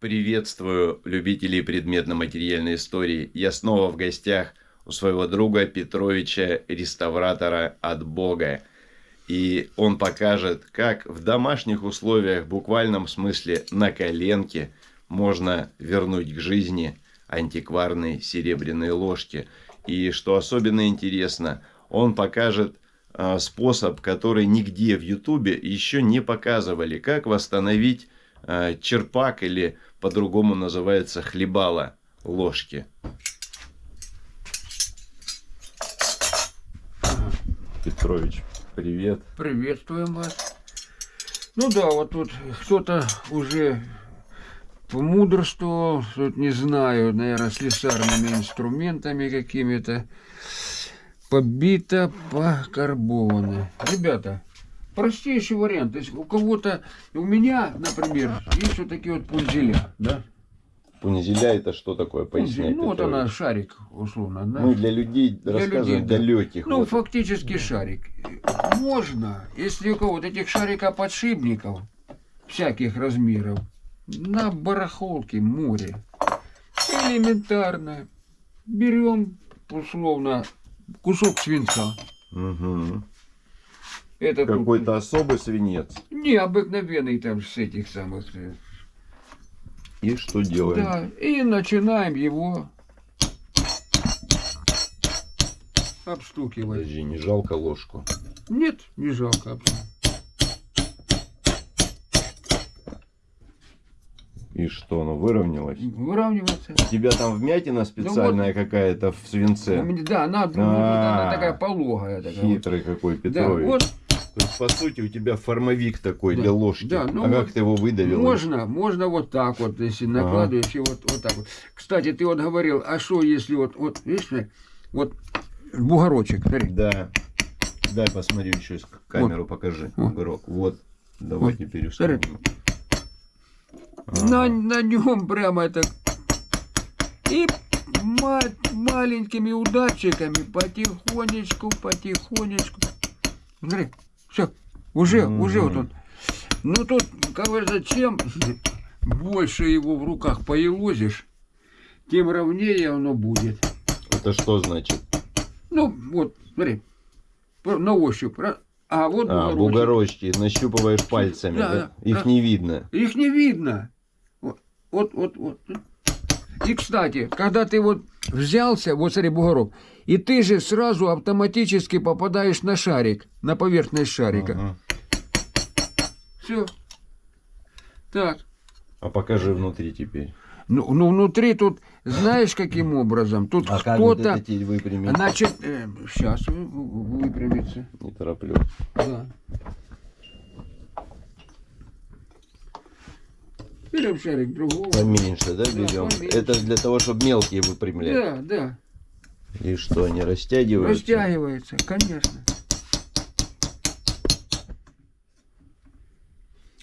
Приветствую любителей предметно-материальной истории. Я снова в гостях у своего друга Петровича, реставратора от Бога. И он покажет, как в домашних условиях, в буквальном смысле на коленке, можно вернуть к жизни антикварные серебряные ложки. И что особенно интересно, он покажет э, способ, который нигде в Ютубе еще не показывали, как восстановить черпак или по-другому называется хлебала ложки. Петрович, привет. Приветствуем вас. Ну да, вот тут кто-то уже помудрствовал, тут не знаю, наверное, слесарными инструментами какими-то. Побито, покарбовано. Ребята, простейший вариант. То есть у кого-то, у меня, например, есть вот такие вот пунзеля, да? Пунзеля это что такое? Поясняй, ну, вот она, шарик, условно. Да? Ну, для людей, для рассказывать, людей, далеких. Ну, вот. фактически шарик. Можно, если у кого-то этих шарикоподшипников всяких размеров, на барахолке море, элементарно, берем, условно, кусок свинца. Угу. Это тут- Какой-то особый свинец. Необыкновенный там с этих самых. э, И что делаем? Да, и начинаем его обстукивать. Подожди, не жалко ложку. Нет, не жалко. И что, оно выровнялось? Выравнивается. У тебя там вмятина специальная какая-то в свинце? Да, она, ну, А, она такая пологая. Такая вот. Хитрый какой Да, Петрович. вот То есть, по сути, у тебя формовик такой Да, для ложки. да, ну а вот как ты его выдавил? можно, можно вот так вот, если накладываешь, и вот, вот так вот. Кстати, ты вот говорил, а что если вот, вот, видишь, вот бугорочек, смотри. Да. Дай посмотрю еще камеру покажи. Вот. Бугорок. Вот. Давай Вот. теперь установим. На, Ага. на нем прямо это... И ма- маленькими удачиками потихонечку, потихонечку. Смотри, все, уже, уже вот он. Ну тут, как говорится, чем больше его в руках поелозишь, тем ровнее оно будет. Это что значит? Ну, вот, смотри, на ощупь. А вот А, бугорочек. бугорочки нащупываешь пальцами, Да, да? Их да. не видно. Их не видно. Вот, вот, вот, вот. И, кстати, когда ты вот взялся, вот смотри, бугорок, и ты же сразу автоматически попадаешь на шарик, на поверхность шарика. Ага. Все. Так. А покажи внутри теперь. Ну, ну, внутри тут, знаешь, каким образом? Тут А кто-то... Значит, сейчас выпрямится. Не тороплю. Да. Берем шарик другого. Поменьше, да, Да, берем? поменьше. Это для того, чтобы мелкие выпрямлять. Да, да. И что, они растягиваются? Растягивается, конечно.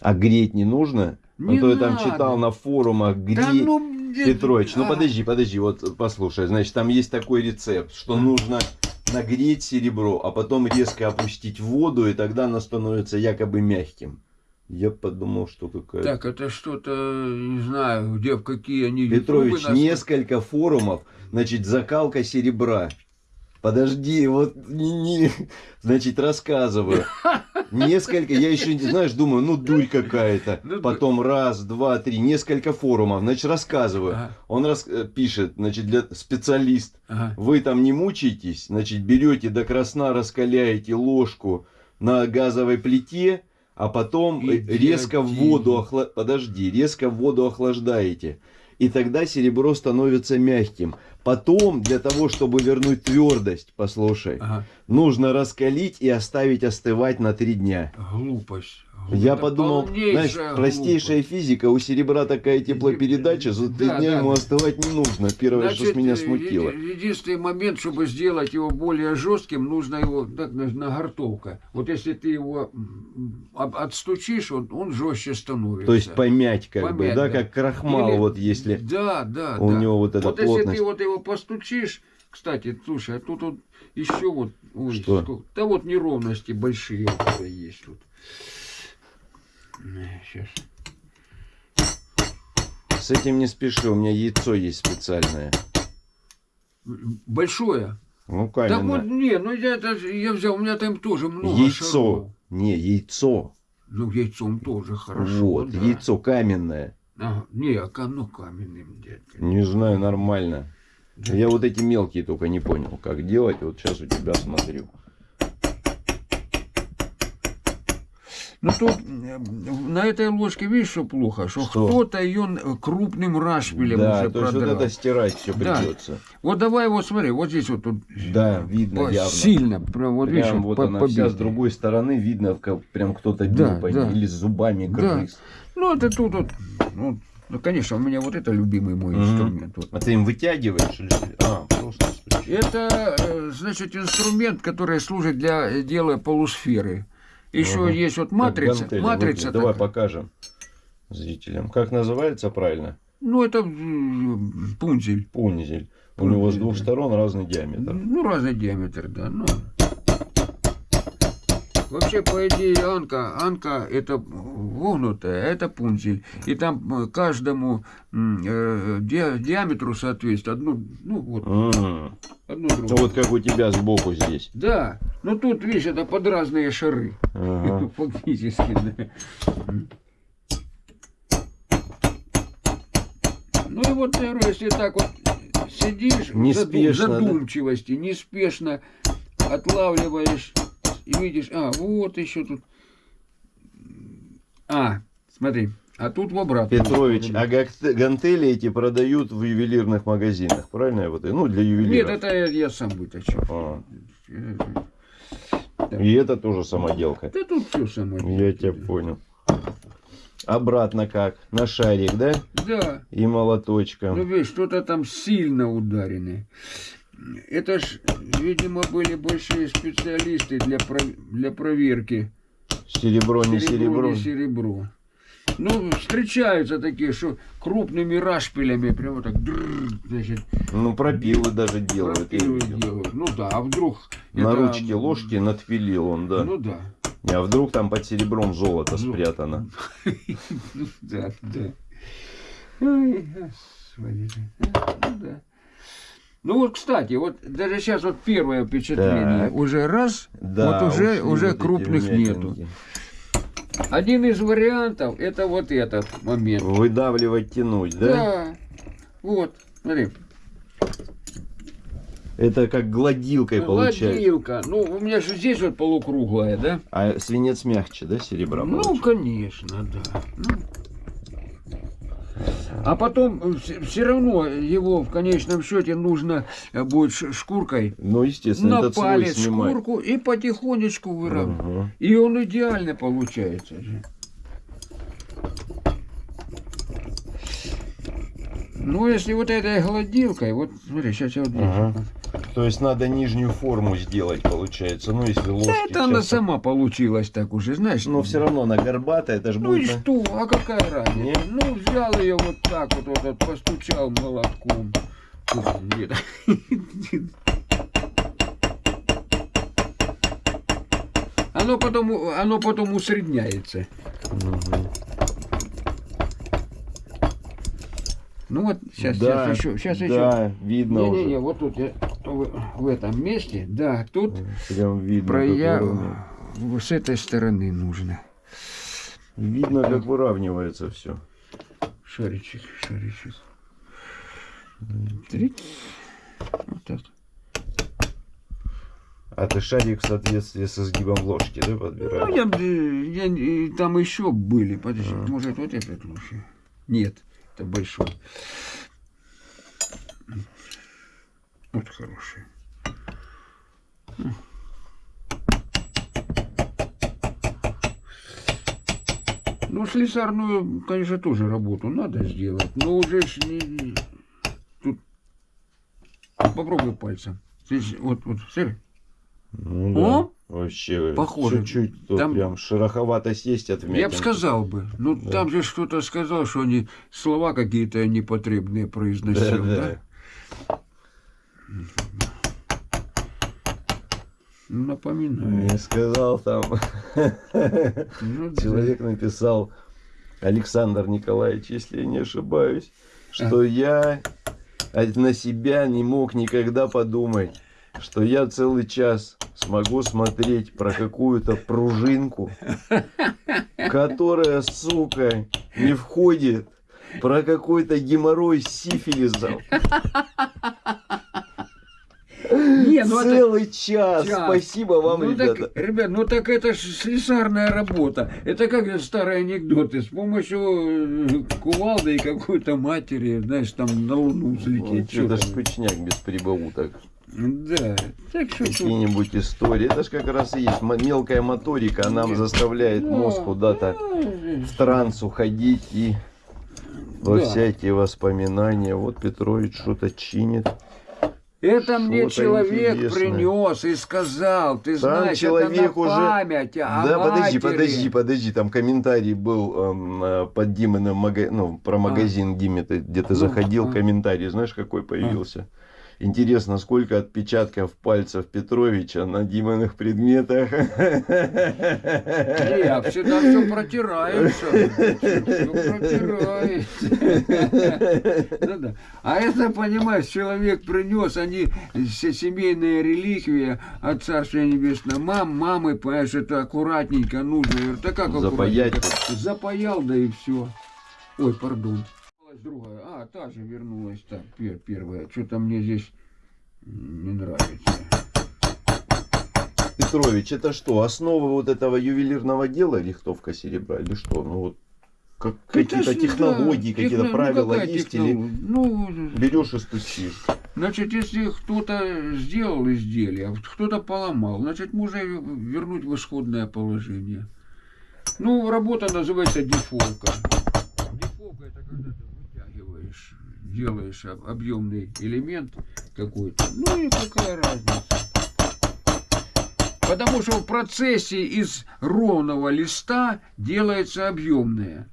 А греть не нужно? Не а то я там читал на форумах, греть. Да ну, где- Петрович, ну а, подожди, подожди, вот послушай, значит, там есть такой рецепт, что нужно нагреть серебро, а потом резко опустить в воду, и тогда оно становится якобы мягким. Я подумал, что какая-то... Так, это что-то, не знаю, где, в какие они... Петрович, нас- несколько форумов, значит, закалка серебра. Подожди, вот не, не- значит, рассказываю. Несколько, я еще не знаешь, думаю, ну дурь какая-то. Ну, Потом раз, два, три, несколько форумов, значит, рассказываю. Ага, Он рас- э, пишет, значит, для специалист. ага. Вы там не мучаетесь, значит, берете до красна, раскаляете ложку на газовой плите, а потом э, резко в воду охла... подожди, резко в воду охлаждаете. И тогда серебро становится мягким. Потом, для того, чтобы вернуть твердость, послушай, ага. нужно раскалить и оставить остывать на три дня. Глупость. Я подумал, полнейшая знаешь, простейшая глупость. физика, у серебра такая теплопередача, за три Да, дня да, ему остывать не нужно. Первое, что с Значит, меня э, смутило. еди- Единственный момент, чтобы сделать его более жестким, нужно его так на- нагортовка. Вот если ты его отстучишь, он, он жестче становится. То есть помять как бы, Помять, да, да. как крахмал, Или- вот если Да, да, у да. него вот эта вот если плотность. ты вот его постучишь, кстати, слушай, а тут вот еще вот, ой, Что? сколько- да вот неровности большие есть тут. Сейчас. С этим не спеши, у меня яйцо есть специальное. Большое. Ну, Так вот, каменное. не, ну я, даже- я взял, у меня там тоже много Яйцо. шаров. Не, яйцо. Ну, яйцом тоже хорошо. вот, да. яйцо каменное. Ага. Не, а ну каменным, дядька. Не знаю, нормально. Я вот эти мелкие только не понял, как делать. Вот сейчас у тебя смотрю. Ну тут э, на этой ложке, видишь, что плохо? Что, Что? кто-то ее крупным рашпилем Да, уже то есть вот продрал. это стирать все Да. придется. Вот давай вот смотри, вот здесь вот тут Да, видно явно. сильно, прям вот видишь, Прям вот по- она вся с другой стороны видно, как прям кто-то бил Да, по да. или зубами Да. грыз. Ну это тут вот, ну, ну, конечно, у меня вот это любимый мой Мгм. инструмент. вот. А ты им вытягиваешь или? А, просто. Это, э, значит, инструмент, который служит для э, дела полусферы. Еще Ага. есть вот матрица. гантели матрица. Давай такая. покажем зрителям. Как называется правильно? Ну, это пунзель. Пунзель. У него с двух сторон разный диаметр. Ну, разный диаметр, да. Ну. Вообще, по идее, анка, анка это вогнутая, а это пунзель. И там э, каждому э, ди- диаметру соответствует одну, ну вот, М. одну Ну другую. вот как у тебя сбоку здесь. Да, но тут, видишь, это под разные шары. Ага. Фактически, да. Ну и вот, говорю, если так вот сидишь Неспешно, да? задумчивости, неспешно отлавливаешь и видишь, а, вот еще тут. А, смотри, а тут в обратную. Петрович, а гантели эти продают в ювелирных магазинах, правильно я вот? Ну, для Нет, ювелиров. это я, я сам вытащил. А, Да. И это тоже самоделка. Да тут все самое. Я тебя понял. Обратно как? На шарик, да? Да. И молоточком. Ну, видишь, что-то там сильно ударены. Это ж, видимо, были большие специалисты для, про- для проверки. Серебро, не серебро. не серебро. Ну, встречаются такие, что крупными рашпилями, прямо так, значит, Ну, пропилы даже делают. пропилы делают. Ну да, а вдруг... На это- ручке ложки надпилил он, да. Ну да. А вдруг там под серебром золото Ну. спрятано? Ну да, да. Ой, господи. Ну да. Ну вот, кстати, вот даже сейчас вот первое впечатление. Так. Уже раз, Да, вот уже, уже крупных нету. Один из вариантов это вот этот момент. Выдавливать, тянуть, да? Да. Вот, смотри. Это как гладилкой получается. Гладилка. Ну, у меня же здесь вот полукруглая, да? А свинец мягче, да, серебра? Ну, получается? конечно, да. Ну. А потом все равно его в конечном счете нужно э, будет шкуркой Ну, естественно, на палец шкурку и потихонечку выравнивать. Ага. И он идеально получается же. Ну, если вот этой гладилкой, вот смотри, сейчас я вот здесь. Ага. То есть надо нижнюю форму сделать, получается. Ну, если ложки... Да это она часто- сама получилась так уже, знаешь. Но все равно она горбатая, это же Ну и будет... на- что, а какая разница? Не? Ну, взял ее вот так вот, вот, вот постучал молотком. Ух, нет. Оно потом, оно потом усредняется. Мгм. Ну вот, сейчас, да, сейчас еще, сейчас еще. Да, видно Не-не-не, уже. вот тут я, в, в этом месте, да, тут Прям видно, про как я выравнивается. вот с этой стороны нужно. Видно, как выравнивается все. Шаричек, шаричек. Три. Вот так. А ты шарик в соответствии со сгибом ложки, да, Ну, подбираешь? я, б- я, там еще были. Подожди, А. может вот этот лучше? Нет, это большой. Вот хороший. Ну, слесарную, конечно, тоже работу надо сделать, но уже ж не... Тут... Попробуй пальцем. Здесь, вот, вот, смотри. Ну да. О! Вообще, Похоже. чуть-чуть тут Там- прям шероховатость есть от Я бы сказал бы. Ну, Да. там же что-то сказал, что они слова какие-то непотребные произносил, Да, да? напоминаю. Не сказал там. Ну, да. Человек написал Александр Николаевич, если я не ошибаюсь, что я на себя не мог никогда подумать, что я целый час смогу смотреть про какую-то пружинку, которая, сука, не входит, про какой-то геморрой с сифилисом. Не, ну Целый это... час. час. Спасибо вам, ну, ребята. Так, ребят, ну так это же слесарная работа. Это как старые анекдоты. С помощью э, кувалды и какой-то матери, знаешь, там на луну взлететь. Ну, это ж скучняк без прибауток. Да. Так что Какие-нибудь тут... истории. Это же как раз и есть мелкая моторика. Она нам заставляет да, мозг куда-то да, в транс уходить и во да. всякие воспоминания. Вот Петрович что-то чинит. Это мне человек интересное. принес и сказал, ты там знаешь, человек это на уже... память о Да, матери. подожди, подожди, подожди, там комментарий был эм, под Диминым, мага... ну, про а. магазин а. Диме, ты где-то ну, заходил, а. комментарий, знаешь, какой появился? А. Интересно, сколько отпечатков пальцев Петровича на Диминых предметах? Я всегда все протирается. Все протирается. А это, понимаешь, человек принес, они семейные реликвии от Царства Небесного. Мам, мамы, понимаешь, это аккуратненько нужно. Да как Запаять. Запаял, да и все. Ой, пардон другая. А, та же вернулась, так, пер, первая. Что-то мне здесь не нравится. Петрович, это что, основа вот этого ювелирного дела, лихтовка серебра, или что? Ну вот как, какие-то технологии, да, какие-то техно... Ну, правила ну, есть, технолог... или ну, берешь и стучишь? Значит, если кто-то сделал изделие, а кто-то поломал, значит, можно вернуть в исходное положение. Ну, работа называется дефолка. Дефолка это когда ты делаешь объемный элемент какой-то. Ну и какая разница. Потому что в процессе из ровного листа делается объемное.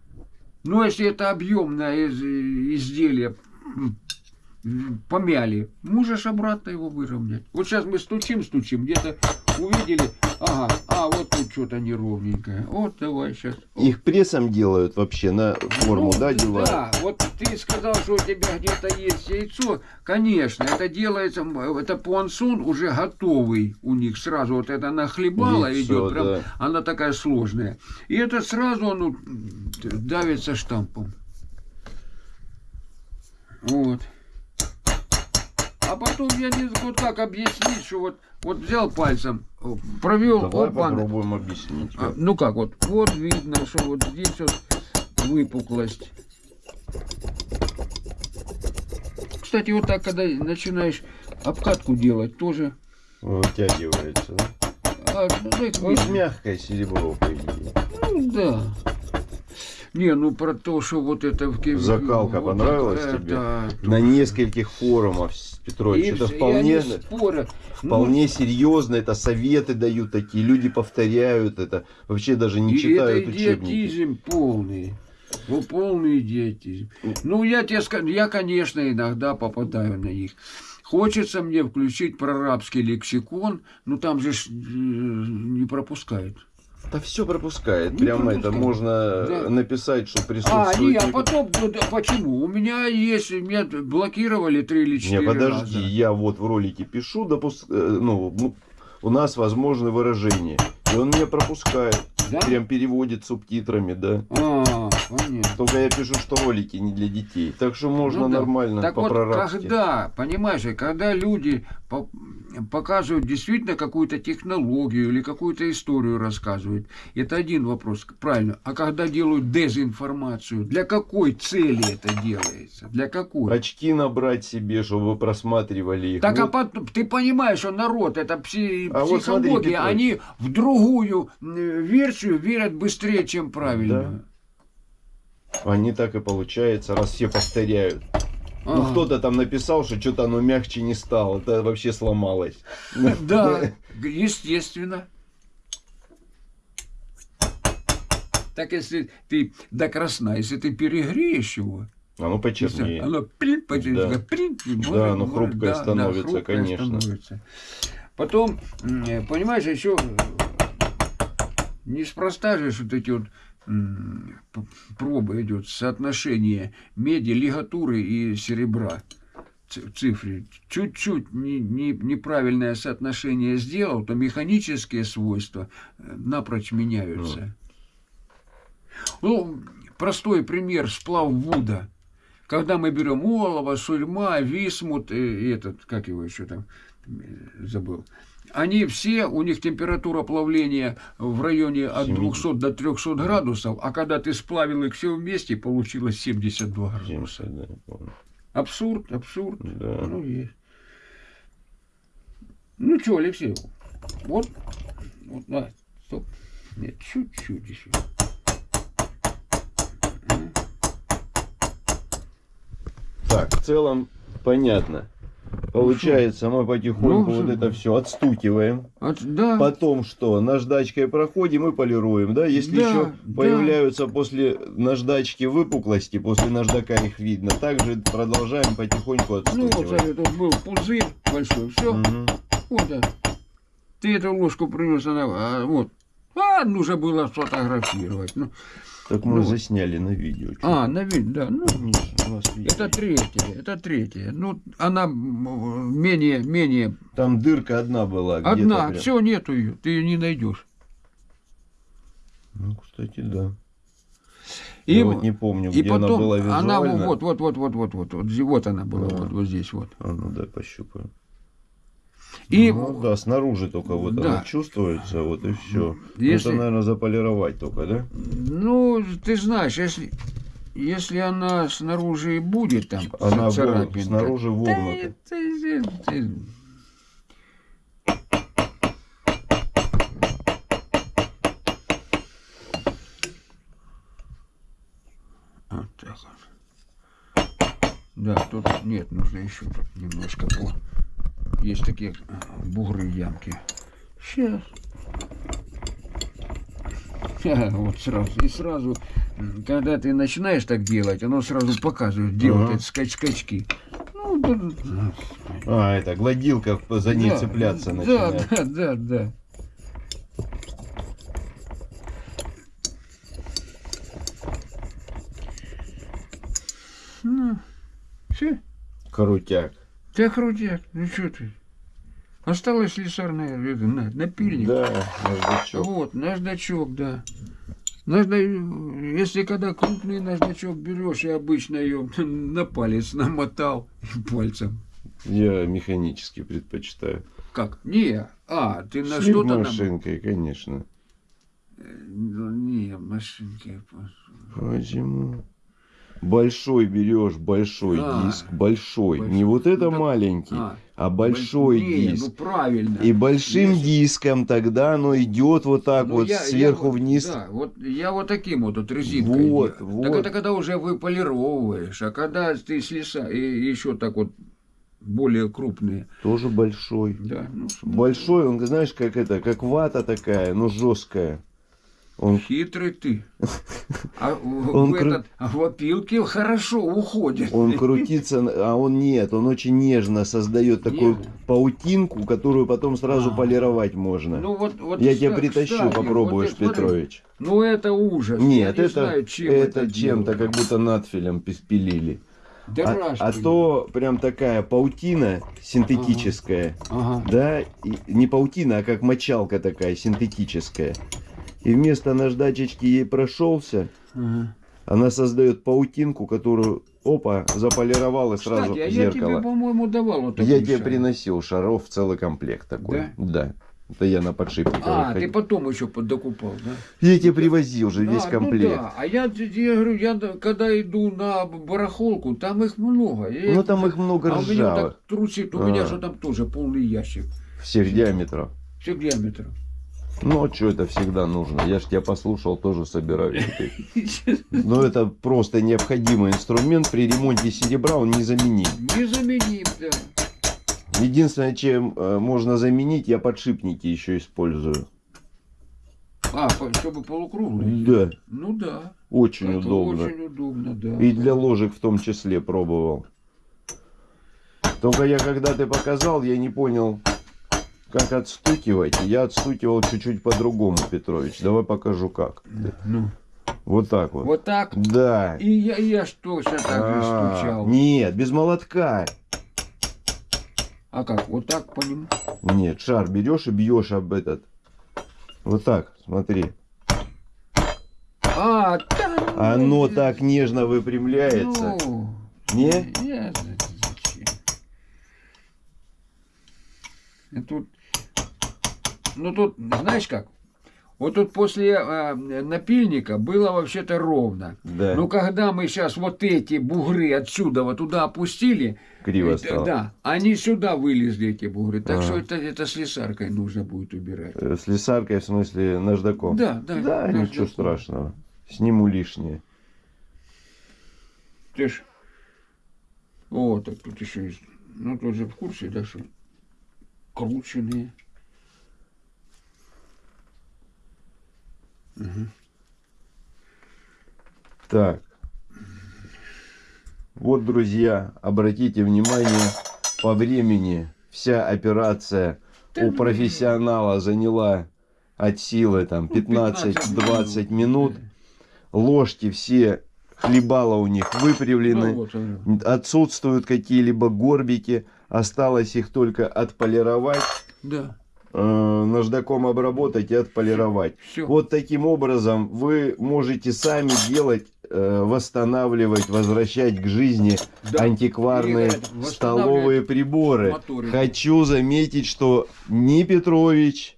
Но если это объемное изделие помяли, можешь обратно его выровнять. Вот сейчас мы стучим, стучим, где-то увидели, ага, а вот тут что-то неровненькое. Вот давай сейчас. Их прессом делают вообще на форму, ну, да, делают? Да, вот ты сказал, что у тебя где-то есть яйцо. Конечно, это делается, это пуансон уже готовый у них сразу. Вот это нахлебало яйцо, идет, прям, да. она такая сложная. И это сразу оно давится штампом. Вот. А потом я не вот как объяснить, что вот, вот взял пальцем, провел, Давай опа, попробуем объяснить. А, ну как вот, вот видно, что вот здесь вот выпуклость. Кстати, вот так, когда начинаешь обкатку делать, тоже вытягивается? А, ну, вот мягкое серебро, по идее. Ну да. Не, ну про то, что вот это... Закалка вот понравилась это, тебе? Это, На нескольких форумах, Петрович, и, это вполне, спорят. вполне ну, серьезно, это советы дают такие, люди повторяют это, вообще даже не читают это идиотизм полный. Ну, полный идиотизм. Ну, я тебе скажу, я, конечно, иногда попадаю на них. Хочется мне включить прорабский лексикон, но там же э, не пропускают. Да все пропускает. Не Прямо пропускает. это можно да. написать, что присутствует. А, не, а потом, ну, почему? У меня есть, меня блокировали три или четыре Не, подожди, раза. я вот в ролике пишу, допуск... Э, ну, ну, у нас возможны выражения. И он меня пропускает. Да? Прям переводит субтитрами, да. А, понятно. Только я пишу, что ролики не для детей. Так что можно ну, да. нормально так по вот когда, понимаешь, когда люди показывают действительно какую-то технологию или какую-то историю рассказывают, это один вопрос, правильно. А когда делают дезинформацию, для какой цели это делается? Для какой? Очки набрать себе, чтобы просматривали их. Так, а вот. а потом, ты понимаешь, что народ, это пси, а психология, вот смотри, они в другую версию верят быстрее, чем правильно. Да. Они так и получается, раз все повторяют. Ну, ага. кто-то там написал, что что-то оно мягче не стало, это вообще сломалось. Да, естественно. Так если ты до красна, если ты перегреешь его, оно почернее. Оно плин, почернее, да. да, оно хрупкое да, становится, да, хрупкое конечно. Становится. Потом, понимаешь, еще неспроста же вот эти вот проба идет, соотношение меди, лигатуры и серебра в цифре. Чуть-чуть не- не- неправильное соотношение сделал, то механические свойства э, напрочь меняются. Ну, простой пример, сплав Вуда. Когда мы берем олово, сульма, висмут, и, и этот, как его еще там, э, забыл. Они все, у них температура плавления в районе от 200 до 300 градусов, а когда ты сплавил их все вместе, получилось 72 градуса. 70, да. Абсурд, абсурд. Да. Ну, есть. Ну что, Алексей, вот, вот, на, стоп. Нет, чуть-чуть еще. Так, в целом понятно. Получается, мы потихоньку Ну, вот это все отстукиваем. От- да, Потом что? Наждачкой проходим и полируем, да? Если Да, еще да. появляются после наждачки выпуклости, после наждака их видно, также продолжаем потихоньку ну вот, отстукивать. смотри, тут был пузырь большой, все, Мгм. вот, да. Ты эту ложку принес, она, а, вот. А, нужно было сфотографировать. Ну, Так мы Ну. засняли на видео. чё. а, на вид, да, ну, видео. это третья, это третья. Ну, она менее, менее Там дырка одна была. Одна, прям. все, нету ее, ты ее не найдешь. Ну, кстати, да. И, Я вот не помню, и где потом она была визуально. она вот, вот, вот, вот, вот, вот, вот, вот она была, Да. вот, вот здесь вот. А, ну дай пощупаю. И Ну да, снаружи только вот Да. она чувствуется, вот и все. Если- Это, наверное, заполировать только, да? ну, ты знаешь, если если она снаружи и будет там Она царапинка, снаружи да вогнута. это- это- это- Вот так вот. Да, тут нет, нужно еще немножко по. Есть такие а, бугры ямки. Сейчас. Вот сразу. И сразу, когда ты начинаешь так делать, оно сразу показывает, где вот эти скач скачки. Ну, А, это гладилка за ней да, цепляться да, начинает. Да, да, да. Ну, все. Крутяк. Ты крутяк, ну что ты? Осталось слесарное это, на, напильник. Да, наждачок. Вот, наждачок, да. Нажда... Если когда крупный наждачок берешь, я обычно ее на палец намотал пальцем. Я механически предпочитаю. Как? Не, а, ты на что-то нам... машинкой, конечно. Ну, не, машинки. Почему? Большой берешь, большой А, диск, большой. большой. Не вот это Ну, маленький, А, а большой не, диск. ну правильно. И большим Если- диском тогда оно идет вот так Ну, вот я- я сверху вот- вниз. Да, вот я вот таким вот, вот резинкой. Вот, делаю. вот. Так это когда уже выполировываешь, а когда ты слеса и еще так вот более крупные. Тоже большой. Да, ну, Большой, он, знаешь, как это, как вата такая, но жесткая. Он Хитрый ты. А в, Он в кру- этот, а в опилке хорошо уходит. Он крутится, а он нет, он очень нежно создает такую Нежно? паутинку, которую потом сразу А. полировать можно. Ну вот, вот Я тебя притащу, кстати, попробуешь, вот Петрович. Ну это ужас. Нет, я не это, знаю, чем это, это чем-то как будто надфилем пилили. Да А, а то прям такая паутина синтетическая, Ага. да, и не паутина, а как мочалка такая синтетическая. И вместо наждачечки ей прошелся, ага. она создает паутинку, которую, опа, заполировал и сразу Кстати, а в я тебе, зеркало. по-моему, давал вот Я такой тебе шар. приносил шаров целый комплект такой. Да. Это я на подшипниковых А, ты ходил. потом еще поддокупал, да? Я тебе привозил же весь Да, комплект. Ну да, а я, я говорю, я да- когда иду на барахолку, там их много. Я- Ну там их много а у меня ржавых. так трусит, у меня А. же там тоже полный ящик. Всех диаметров. Всех диаметров. Что это всегда нужно? Я ж тебя послушал, тоже собираю. теперь. Но это просто необходимый инструмент. При ремонте серебра он незаменим. Незаменим, да. Единственное, чем э, можно заменить, я подшипники еще использую. А, чтобы полукруглый. Да, Ну да. очень это удобно. Очень удобно, да. И для ложек в том числе пробовал. Только я когда ты показал, я не понял, как отстукивать. Я отстукивал чуть-чуть по-другому, Петрович. Давай покажу как. Ну, Вот так вот. Вот так. Да. И я, я ж точно так же А, стучал. Нет, без молотка. А как? Вот так по нему? Нет, шар берешь и бьешь об этот. Вот так, смотри. А, да, ну, Оно так нежно выпрямляется. Ну, Не? Я? И тут, ну тут, знаешь как? Вот тут после а, напильника было вообще-то ровно. Да, Но когда мы сейчас вот эти бугры отсюда вот туда опустили, криво э, стало. да, они сюда вылезли эти бугры. Так Ага. что это, это слесаркой нужно будет убирать. Э, С лесаркой, в смысле, наждаком. Да, да. Да, наждаком. ничего страшного. Сниму лишнее. Ты ж... О, так тут еще есть. Ну, тут же в курсе, да, что крученные. Так. Вот, друзья, обратите внимание, по времени вся операция у профессионала заняла от силы там Ну, 15-20 минут. Ложки все, хлебала у них выпрямлены. Ну. Отсутствуют какие-либо горбики. Осталось их только отполировать, да, наждаком обработать и отполировать. все. Вот таким образом вы можете сами делать, э, восстанавливать, возвращать к жизни Да. антикварные э, столовые приборы. моторы. Хочу заметить, что ни Петрович,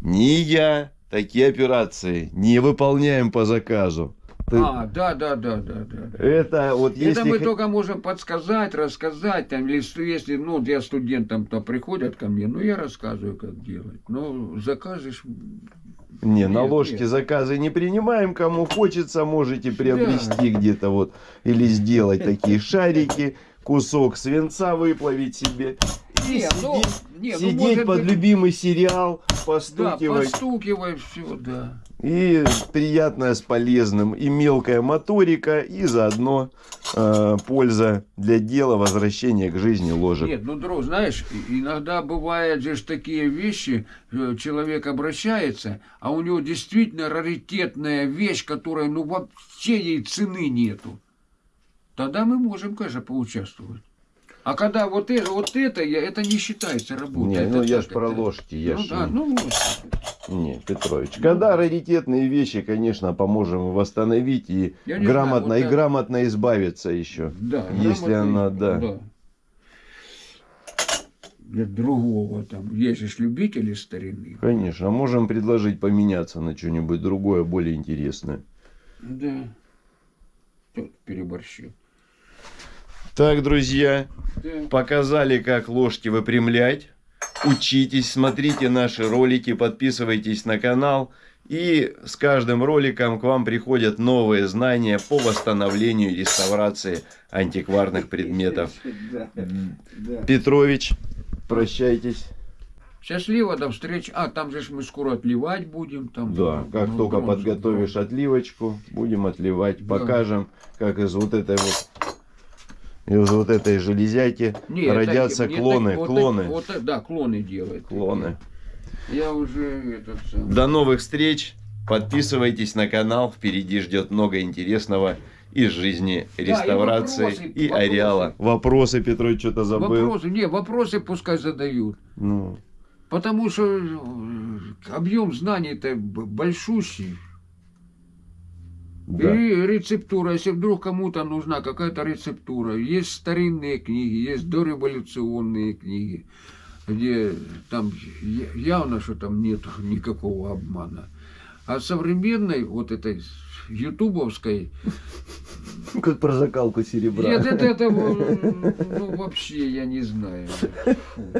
ни я такие операции не выполняем по заказу. А, да, да, да, да, да. да. Это вот Это если... мы х- только можем подсказать, рассказать, там, или если, ну, я студентам-то приходят ко мне, ну, я рассказываю, как делать. Ну, закажешь, Не, на Нет, ложке нет. заказы не принимаем. Кому хочется, можете приобрести где-то вот или сделать такие шарики, кусок свинца выплавить себе и Не, ну, сидеть, не, ну, сидеть может под быть- любимый сериал, да, постукивать. все, да. И приятное с полезным. И мелкая моторика, и заодно э, польза для дела, возвращения к жизни ложек. Нет, ну, друг, знаешь, иногда бывают же такие вещи, э, человек обращается, а у него действительно раритетная вещь, которая, ну, вообще ей цены нету. Тогда мы можем, конечно, поучаствовать. А когда вот это, вот это, это не считается работой. Не, это ну я ж про это- ложки, я ну ж да, ну. Не, Петрович, когда раритетные вещи, конечно, поможем восстановить и Я грамотно, знаю, вот и так. грамотно избавиться еще. Да, Если она, да. Для другого там. Есть же любители старины. Конечно, а можем предложить поменяться на что-нибудь другое, более интересное. Да. Тут переборщил. Так, друзья, показали, как ложки выпрямлять. Учитесь, смотрите наши ролики, подписывайтесь на канал. И с каждым роликом к вам приходят новые знания по восстановлению и реставрации антикварных предметов. Петрович, прощайтесь. Счастливо, до встречи. А, там же мы скоро отливать будем. Там, Да, как Ну, только бронзу, подготовишь отливочку, будем отливать. Да. Покажем, как из вот этой вот из вот этой железяки Не, это- родятся не клоны, так- вот клоны, так- вот так, да, клоны делают. клоны. Я уже этот сам. До новых встреч. Подписывайтесь на канал. Впереди ждет много интересного из жизни и реставрации вопросы, и вопросы. ареала. Вопросы, Петрович, что-то забыл. Вопросы, не, вопросы пускай задают. Ну, Потому что объем знаний-то большущий. Да. И рецептура, если вдруг кому-то нужна какая-то рецептура, есть старинные книги, есть дореволюционные книги, где там явно, что там нет никакого обмана. А современной, вот этой ютубовской, Как про закалку серебра. нет, это, это, ну, вообще я не знаю. Фу.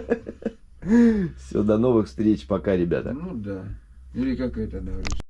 Все, до новых встреч. Пока, ребята. Ну да. Или как это говорится.